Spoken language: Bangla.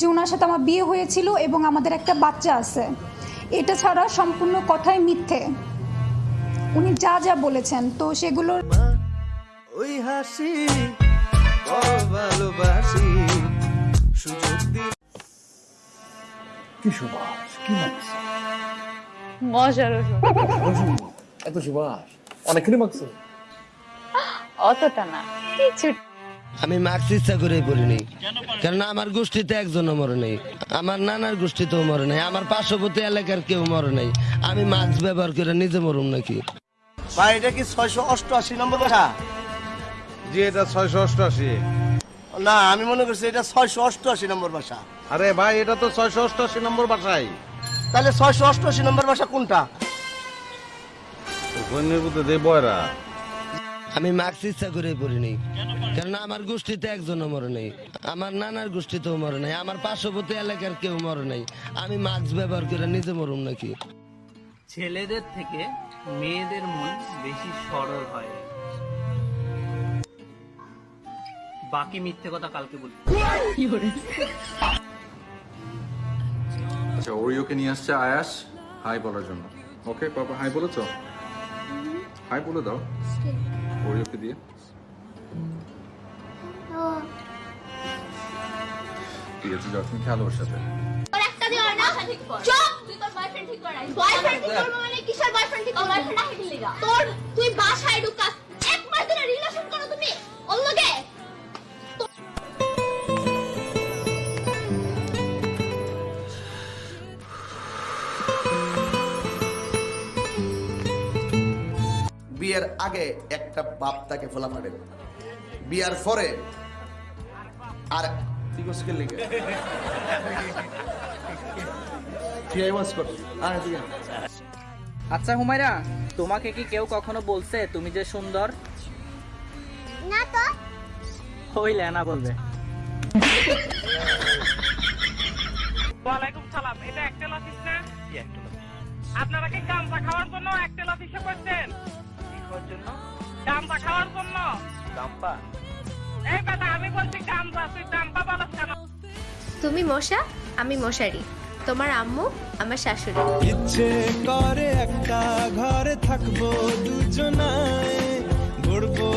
যে ওনার সাথে আমার বিয়ে হয়েছিল এবং আমাদের একটা বাচ্চা আছে এটা ছাড়া সম্পূর্ণ কথাই মিথ্যে। উনি যা যা বলেছেন তো সেগুলো ওই হাসি ভালোবাসি কি সুবাস কি মজার এত সুবাস অনেকখানি মাগছে অতটা না কিছু আমি মাস্ক ইচ্ছা করে পড়িনি কারণ আমার গোষ্ঠীতে একজনও মরে নেই। আমার নানার গোষ্ঠীতেও মরে নাই। আমার পার্শ্ববর্তী এলাকার কেউ মরে নাই। আমি মাস্ক ব্যবহার করে নিজে মরুম নাকি? ভাই এটা কি ছয়শো অষ্টআশি নম্বর বাসা জি এটা ছয়শো অষ্টআশি। না আমি মনে করছি এটা ছয়শো অষ্টআশি নম্বর বাসা আরে ভাই এটা তো ছয়শো অষ্টআশি নম্বর বাসাই তাহলে ছয়শো অষ্টআশি নম্বর বাসা কোনটা? বয়রা। আমি মাস্ক ইচ্ছা করে পড়িনি কারণ আমার গোষ্ঠীতে একজনও মরে নাই। আমার নানার গোষ্ঠীতেও মরে নাই। আমার পার্শ্ববর্তী এলাকার কেউ মরে নেই। আমি মাস্ক ব্যবহার করে নিজে মরুম নাকি? ছেলেদের থেকে মেয়েদের মন বেশি সরল হয়। বাকি মিথ্যে কথা কালকে বলব আচ্ছা ওরিওকে নিয়ে আসছে আয়াস। হাই বলার জন্য। ওকে পাপা হাই বলেছ? হাই বলে দাও। ওরিওকে দিয়ে। ঠিক আছে যাও তুমি খেলো ওর সাথে। তোর একটা দিও না? চুপ! তুই তোর বয়ফ্রেন্ড ঠিক করাই বয়ফ্রেন্ড ঠিক করব মানে কিসের বয়ফ্রেন্ড ঠিক করব? বয়ফ্রেন্ড আহে দিলিগা তোর তুই বাসায় ঢুকাস। এক ধরে রিলেশন করো তুমি ওর লগে। বিয়ের আগে একটা বাপ তাকে ফোলা পারে বিয়ার পরে আর কে তুই তুই আয়। আচ্ছা হুমায়রা তোমাকে কি কেউ কখনো বলছে তুমি যে সুন্দর? না তো। ওই লেনা বলবে। ওয়ালাইকুম সালাম এটা একটেল অফিস না? আপনারা কি গামছা খাওয়ার জন্য একটেল অফিসে করছেন জন্য? গামছা খাওয়ার জন্য? গাম্পা তুমি মশা আমি মশারি। তোমার আম্মু আমার শাশুড়ি। ইচ্ছে করে একটা ঘরে থাকব দুজনায় ঘুরবো